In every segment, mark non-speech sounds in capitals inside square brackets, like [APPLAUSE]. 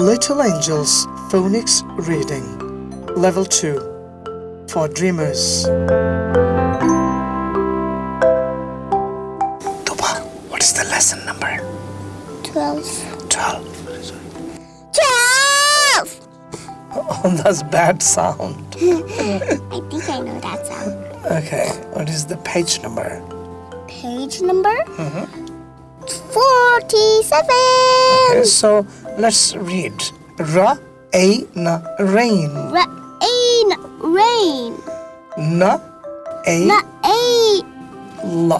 Little Angels Phonics Reading Level 2 for Dreamers. Tuba, what is the lesson number? 12. 12. 12! [LAUGHS] Oh, that's bad sound. [LAUGHS] I think I know that sound. Okay, what is the page number? Page number Mhm. 47. Okay, so let's read. Ra, a, na, rain. Rain, rain. Na, a, Na, a, la.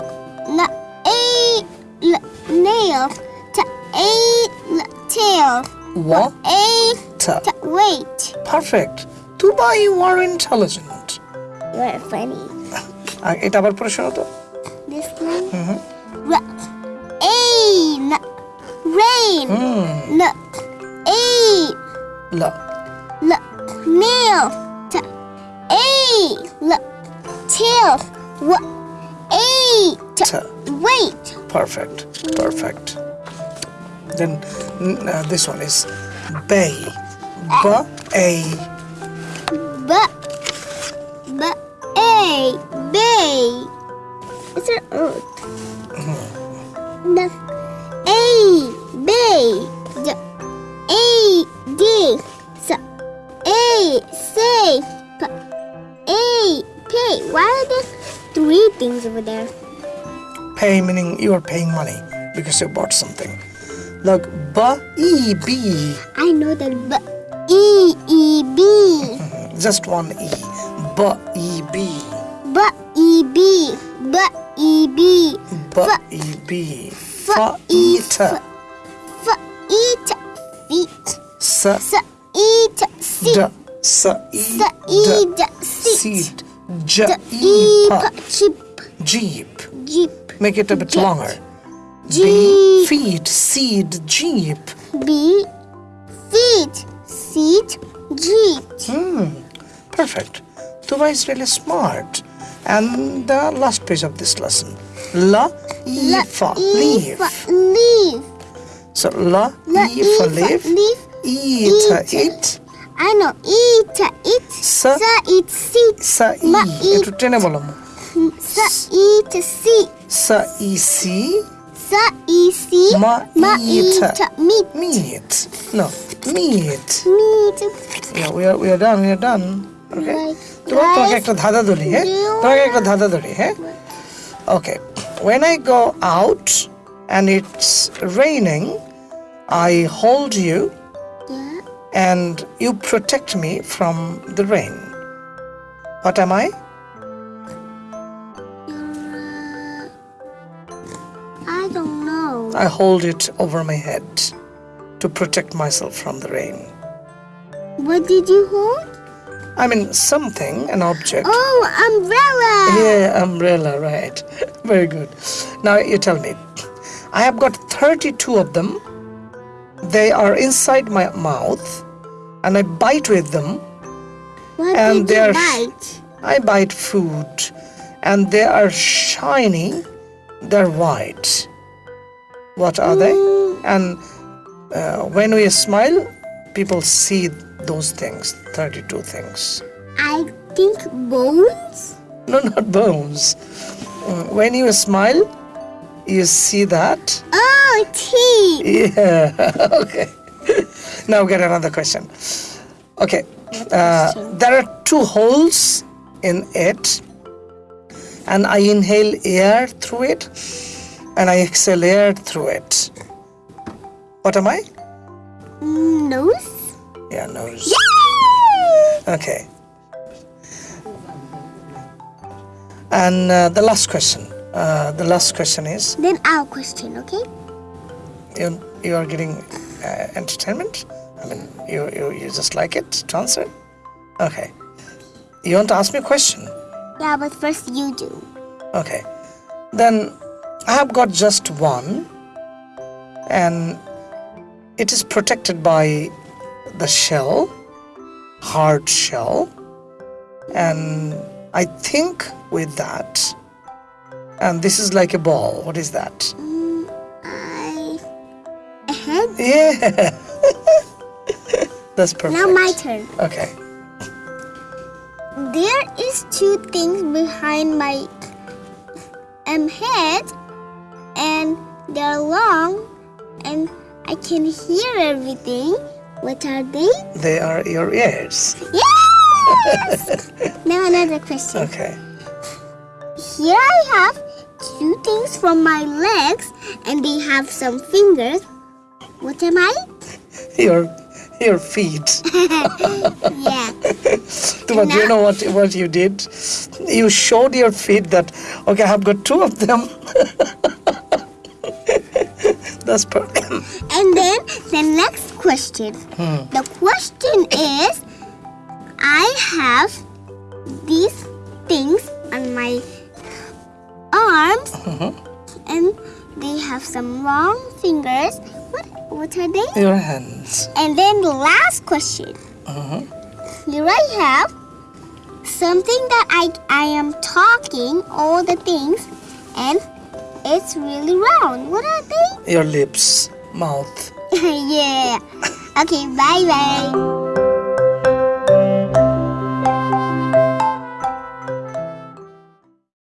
na, a, l, nail. Ta, a, l, tail. Wa, A, ta. ta, wait. Perfect. Tuba, you are intelligent. You are funny. [LAUGHS] আর এটা আবার পড়ে শোনো তো This one. Ra, rain, rain. Hmm N, a, লা l, nail. Ta, a, l, tail. W, a, Ta. wait. perfect. Perfect. Then uh, this one is bay ba a. B, b, a, bay. Is earth? A, say. P, a, pay. Why are there three things over there? pay meaning you are paying money because you bought something look ba e b I know that b, e, e, b. just one e ba e b B, e, b. B, e, b. e b e ta F, e, t, feet. S, e, t, seat. Da sa e S, e, da seat. seat ja D, e e, pa p, cheap. jeep Jeep. make it a bit Jet. longer b Jeep. feet seed jeep B, feet. Seat. Jeep. Hmm, perfect. Tuba is really smart. And the last page of this lesson. La, e, leaf. leaf. So la, leaf. leaf. E, ta, Eat. it. I know. Eat, it. Sa, Sa, eat, seat. sa, e. Ma, e. একটু টেনে বলো Sa, eat, seat. Sa, e, si. Sa, e, see. Ma, Ma, eat. eat, meat. Meat. No, meat. Meat. Yeah, we are, we are done, we are done. Okay. Like, তোমার তোমাকে guys, একটা ধাঁধা ধরি হ্যাঁ do you তোমাকে একটা ধাঁধা ধরি হ্যাঁ Okay. When I go out and it's raining, I hold you Yeah. and you protect me from the rain. What am I? I don't know. I hold it over my head to protect myself from the rain. What did you hold? I mean, something, an object. Oh, umbrella. Yeah, umbrella, right. [LAUGHS] Very good. Now you tell me. I have got 32 of them. They are inside my mouth and I bite with them. What and they you are- bite? I bite food and they are shiny. They're white. What are they? And uh, when we smile, people see those things, 32 things. I think bones. No, not bones. Mm, When you smile, you see that. Oh, teeth. Yeah. [LAUGHS] okay. now get another question. Okay. Uh, there are two holes in it, and I inhale air through it, and I exhale air through it. What am I? Nose. Yeah, nose. Yay! Okay. And uh, the last question. Uh, the last question is Then our question, okay? you, you are getting uh, entertainment? I mean, you, you, you just like it to answer? Okay. You want to ask me a question? Yeah, but first you do. Okay. Then I have got just one, and it is protected by the shell, hard shell, and I think with that. And this is like a ball. What is that? Mm, I. A head? Yeah. [LAUGHS] That's perfect. Now my turn. Okay. There is two things behind my um, head, and they're long, and I can hear everything. What are they? They are your ears. Yes! [LAUGHS] now another question. Okay. Here I have two things from my legs, and they have some fingers. What am I? [LAUGHS] Your your feet. [LAUGHS] yeah. [LAUGHS] But you know what what you did? You showed your feet that okay, I have got two of them. That's perfect. [COUGHS] And then the next question. Hmm. The question is I have these things on my arms mm-hmm. and they have some long fingers. What what are they? Your hands. And then the last question. Mm-hmm. Here I have something that I I am talking all the things and it's really round. What are they? Your lips, mouth. [LAUGHS] yeah. Okay, bye bye.